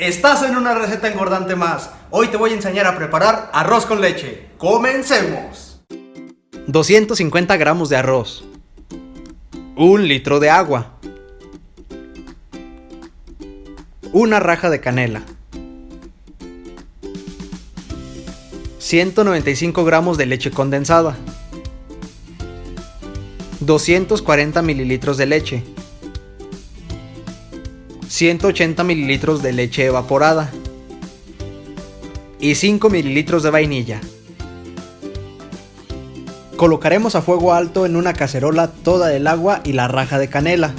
Estás en una receta engordante más. Hoy te voy a enseñar a preparar arroz con leche. ¡Comencemos! 250 gramos de arroz. Un litro de agua. Una raja de canela. 195 gramos de leche condensada. 240 mililitros de leche. 180 mililitros de leche evaporada y 5 mililitros de vainilla. Colocaremos a fuego alto en una cacerola toda el agua y la raja de canela.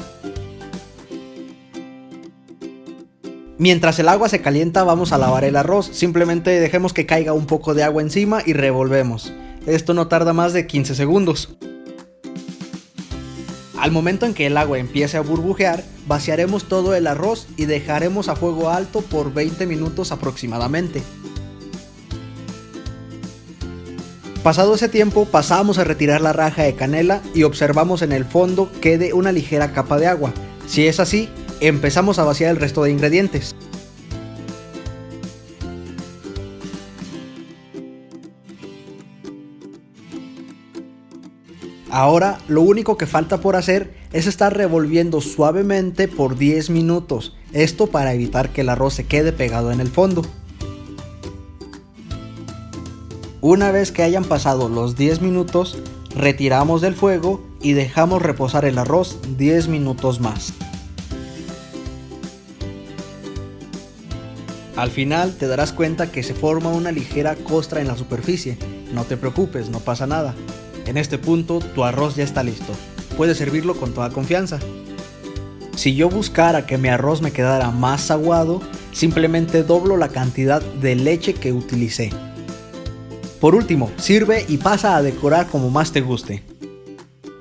Mientras el agua se calienta vamos a lavar el arroz, simplemente dejemos que caiga un poco de agua encima y revolvemos. Esto no tarda más de 15 segundos. Al momento en que el agua empiece a burbujear, vaciaremos todo el arroz y dejaremos a fuego alto por 20 minutos aproximadamente. Pasado ese tiempo pasamos a retirar la raja de canela y observamos en el fondo quede una ligera capa de agua. Si es así, empezamos a vaciar el resto de ingredientes. Ahora lo único que falta por hacer es estar revolviendo suavemente por 10 minutos, esto para evitar que el arroz se quede pegado en el fondo. Una vez que hayan pasado los 10 minutos, retiramos del fuego y dejamos reposar el arroz 10 minutos más. Al final te darás cuenta que se forma una ligera costra en la superficie, no te preocupes, no pasa nada. En este punto tu arroz ya está listo. Puedes servirlo con toda confianza. Si yo buscara que mi arroz me quedara más aguado, simplemente doblo la cantidad de leche que utilicé. Por último, sirve y pasa a decorar como más te guste.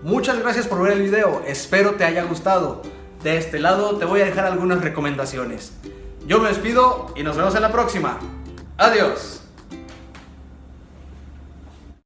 Muchas gracias por ver el video, espero te haya gustado. De este lado te voy a dejar algunas recomendaciones. Yo me despido y nos vemos en la próxima. Adiós.